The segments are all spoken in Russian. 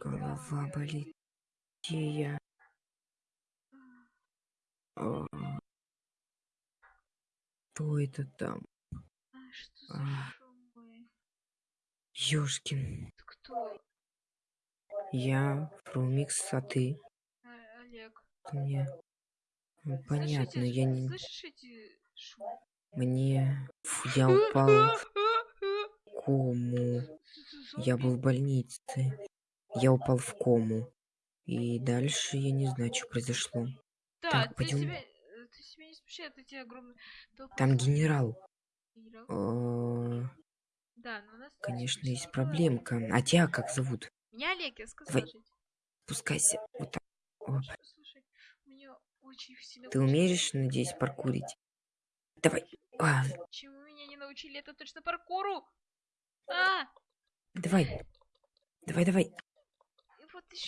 Голова болит. Где я? А, Кто это там? А, что за А. шумы? Ёшкин. Кто? Я Фрумикс, а ты? А, Олег. Мне... Ну, Понятно, эти- я не... Слышишь эти шумы? Мне... Фу, Я упал в кому. Я был в больнице. Я упал в кому. И дальше я не знаю, что произошло. Да, Так, ты пойдём. себя, э, ты себя не смущает эти огромные толпы Там генерал. Генерал? Э, Да, но у нас... Конечно, есть проблемка. А тебя как зовут? Меня Олег, я сказала Давай. жить. Спускайся. Вот так. Оп. Слушай, у меня очень сильно... Ты умеешь, надеюсь, паркурить? Давай. А, Чему меня не научили, это точно паркуру! А! давай. Давай, давай.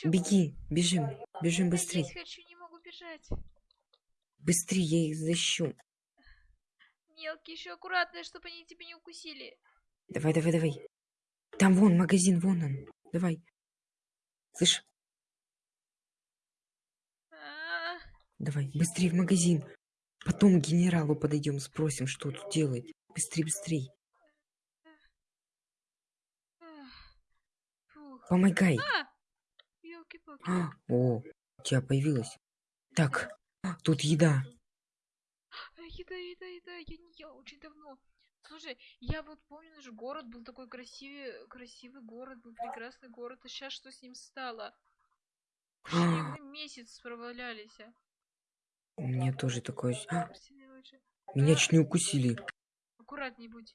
Беги. Бежим. Бежим быстрей. Я хочу, не могу бежать. Быстрее, я их защищу. Мелкие еще аккуратные, чтобы они тебя не укусили. Давай, давай, давай. Там вон магазин, вон он. Давай. Слышь, А, давай, быстрее в магазин. Потом к генералу подойдем, спросим, что тут делает. Быстрей, быстрей. Помогай. А! О, у тебя появилась. Так, тут еда. А, Еда, еда, еда, я не ела очень давно. Слушай, я вот помню, наш город был такой красивый, красивый город, был прекрасный город, а сейчас что с ним стало? Мы месяц провалялись. а. У меня тоже такое... Меня чуть не укусили. Аккуратней будь.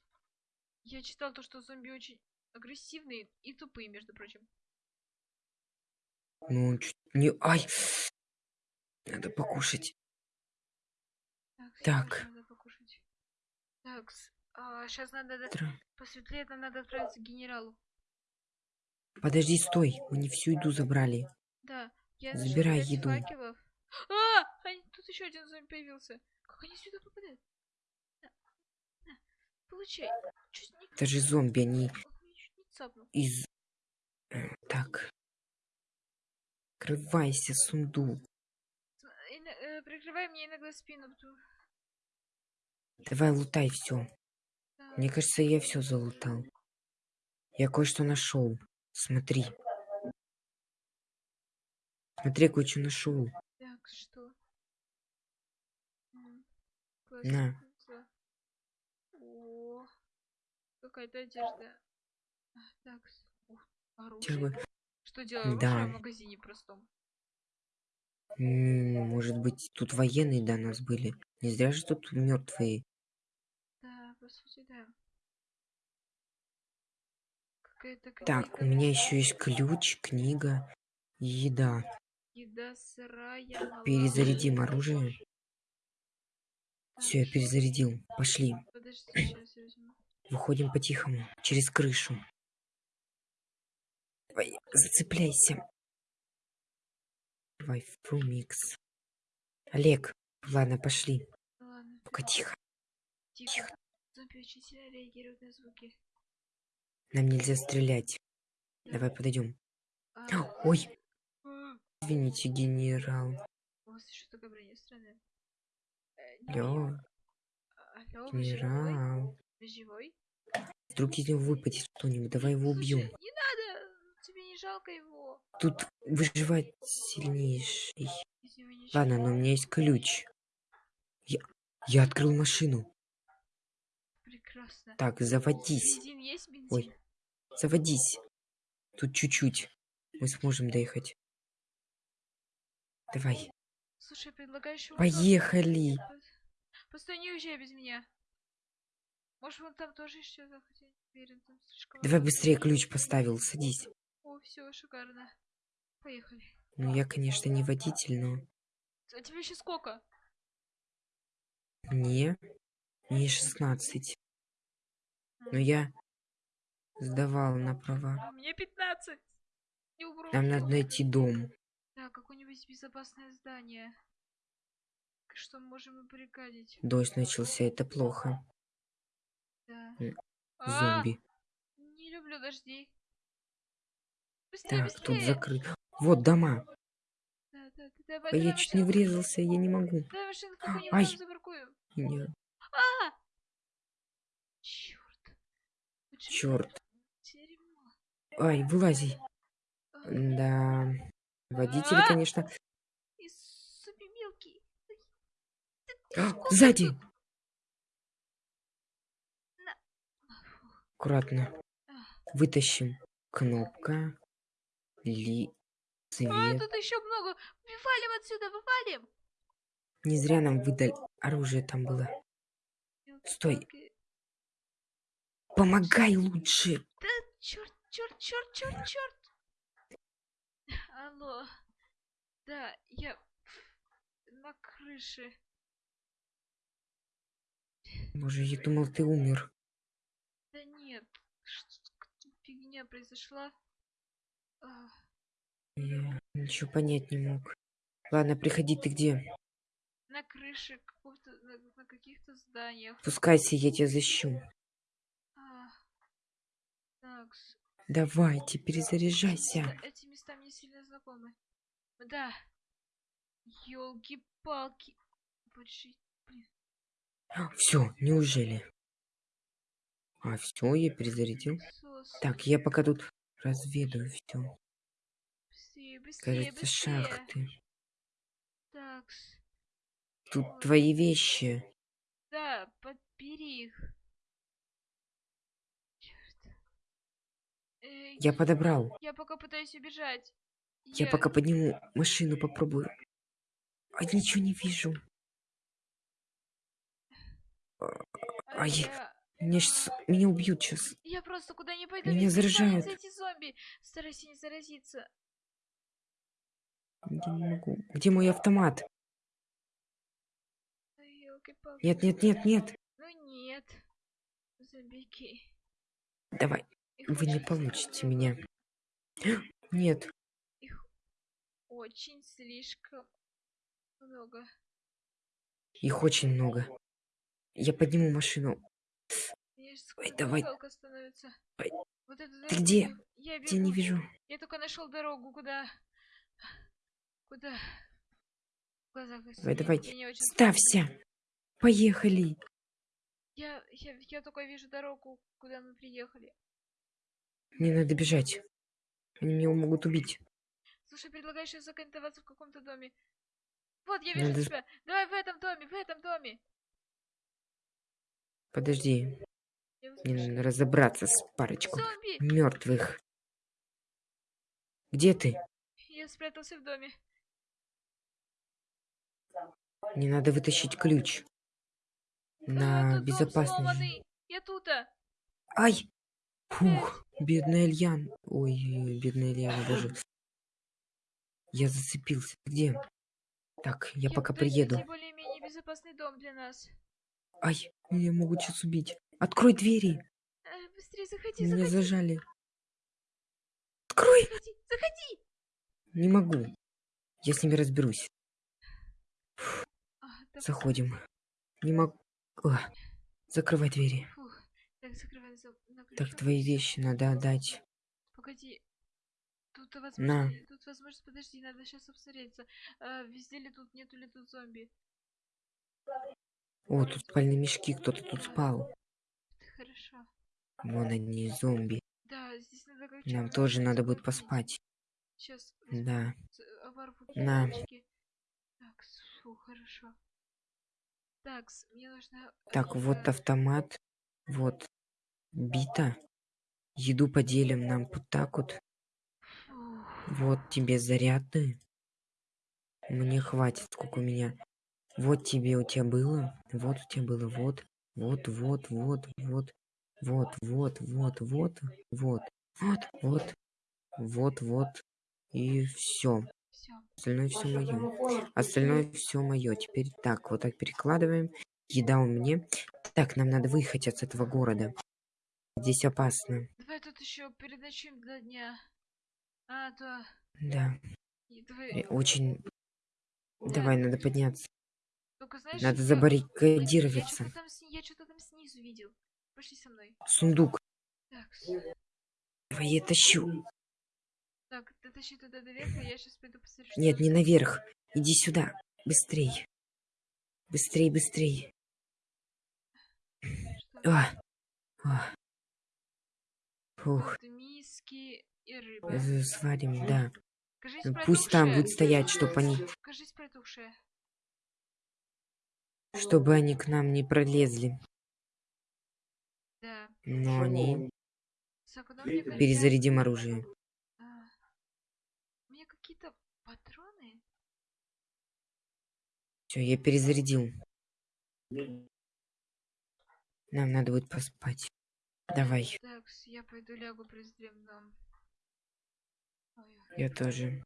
Я читал то, что зомби очень агрессивные и тупые, между прочим. Ну, он чуть не... Ай! Надо покушать. Так, Так. сейчас надо сейчас Тра- посветлее, нам надо отправиться к генералу. Подожди, стой. Мы не всю еду забрали. Да, я Забирай еду. факелов. А, они- тут еще один зомби появился. Как они сюда попадают? На, на, получай. Чуть не, Это же зомби, они из... Э, Так. Открывайся, сундук. Э, Прикрывай мне иногда спину. Давай лутай все. Мне кажется, я все залутал. Я кое-что нашел. Смотри. Смотри, кое-что нашел. Так, что? На. О, какая-то одежда. А, Так, оружие. Что делаю Да. в магазине простом? Может быть, тут военные до нас были. Не зря же тут мертвые. Да, по сути, да. Так, у меня еще есть ключ, книга и еда. еда сырая. Перезарядим оружие. Все, я перезарядил. Пошли. Подожди. Выходим по-тихому. Через крышу. Давай, зацепляйся. Давай, фрумикс. Олег. Ладно, пошли. Ладно, Только тихо. тихо. Зомби очень сильно реагируют на звуки. Нам нельзя стрелять. Давай подойдем. А, Ой, а, извините, генерал. У вас еще такая броня странная. Э, Алло, Алло, генерал. Вы живой? Вдруг из него выпадет что-нибудь. Давай его убьем. Слушай, не надо! Не жалко его. Тут выживать сильнейший. Ладно, но у меня есть ключ. Я, я открыл машину. Прекрасно. Так, заводись. Бензин есть бензин? Ой. Заводись. Тут чуть-чуть. Мы сможем доехать. Давай. Слушай, предлагаешь ему... Поехали. Постой, не уезжай без меня. Может, вон там тоже хотя не уверен, там слишком... Давай быстрее ключ поставил. Садись. О, все, шикарно. Поехали. Ну, я, конечно, не водитель, но А тебе еще сколько? мне... Мне 16. Но я сдавал на права. А мне 15. Не. Нам надо найти дом. Да, какое-нибудь безопасное здание. Что мы можем пригадить. Дождь начался, это плохо. Да. А, Зомби. Не люблю дождей. Быстрее, Так, тут быстрее. закрыт. Вот дома. Да, да, да, давай, А я давай чуть не машинку. врезался, я не могу. Давай в какую-нибудь Ай. там запаркуем. Не, А! Черт. Черт. Ай, вылази. А, Да. Водители, А! конечно. А, Сзади. Аккуратно. А. Вытащим. Кнопка. Ли. А, Цвет. тут еще много. Валим отсюда, вывалим. Не зря нам выдали. Оружие там было. Стой. Помогай лучше. Да, черт, черт, черт, черт, черт. Алло. Да, я на крыше. Боже, я думал, ты умер. Да нет, что фигня произошла. Я ничего понять не мог. Ладно, приходи, ты где? на крыше какого-то, на, на каких-то зданиях. Спускайся, я тебя защищу. А, такс. Давайте, перезаряжайся. Да, эти места мне сильно знакомы. Да. Ёлки-палки. Все, неужели? А, все, я перезарядил. Так, я пока тут разведаю все. Быстрее, быстрее, Кажется, быстрее. шахты. Такс. Тут Ой. твои вещи. Да, подбери их. Черт. Э, Я подобрал. я пока пытаюсь убежать. Я пока подниму машину, попробую. А ничего не вижу. а ай. я... Меня, щас- меня убьют сейчас. я просто куда не пойду. Меня приближаются эти зомби. Старайся не заразиться. Я не могу. Где мой автомат? Нет, нет, нет, нет. Ну нет. Зомбики. Давай, Их вы не получите много. меня. Нет, Их очень слишком много. их очень много. Я подниму машину. Ой, давай. становится. Ой. Вот эту Ты где? я- Я Я не вижу. Я только нашел дорогу, куда... Куда? В глазах Давай, давай. очень Ставься. Поехали. Я, я, я только вижу дорогу, куда мы приехали. Мне надо бежать. Они меня могут убить. Слушай, предлагаешь сейчас закантоваться в каком-то доме? Вот, я вижу Надо тебя. Давай в этом доме, в этом доме. Подожди. Я Мне разобраться с парочкой Зомби! мертвых. Где ты? Я спрятался в доме. Мне надо вытащить ключ. А, На тут безопасность. сломанный. Я тута. Ай! Фух, бедная Ильян. Ой, бедная Ильяна даже. Я зацепился. Где? Так, я пока пытаюсь приеду. более-менее безопасный дом для нас. Ай, меня могут сейчас убить. Открой двери. Э, быстрее заходи, Меня заходи, зажали. Открой! заходи, заходи. Не могу. Я с ними разберусь. А, Заходим. Не могу. О, закрывай двери. фух. Так, закрывай за... на Так, твои вещи надо отдать. Погоди. Тут На. возможно, тут возможно, подожди, надо сейчас обсмотреться. А, везде ли тут, нету ли тут зомби? О, тут спальные мешки, кто-то тут спал. Хорошо. Вон они, зомби. Да, здесь надо как Нам тоже надо будет поспать. Сейчас Да. оборву На. палочки. Так, фу, хорошо. Так, мне нужно... Так, вот э, автомат. Вот. Бита. Еду поделим нам вот так вот. фух. Вот тебе заряды. Мне хватит, сколько у меня. Вот тебе у тебя было. Вот у тебя было. Вот. Вот, вот, вот, вот. Вот, вот, вот, вот, вот. Вот, вот. Вот, вот. И все. Остальное все мое. Остальное все мое. Теперь так, вот так перекладываем. Еда у меня. Так, нам надо выехать от этого города. Здесь опасно. Давай тут еще переночуем до дня. А, то... Да. и Давай... э, Очень. Давай, надо подняться. Только знаешь, Надо я- Я забаррикадироваться. там, сни- я что-то там снизу видел. Пошли со мной. Сундук. Так, Давай я тащу. потащи туда наверх, а я сейчас пойду посмотрю, Нет, там не наверх. Иди сюда. Быстрей. Быстрей, быстрей. А. А. Фух. Миски и рыба. Сварим, да. Кажись, Пусть там будет стоять, чтобы они, Кажись, протухшая. Чтобы они к нам не пролезли. Да. Но они... Перезарядим оружие. А, У меня какие-то патроны? Все, я перезарядил. Нам надо будет поспать. Давай, Так, я пойду лягу приземлю. я тоже.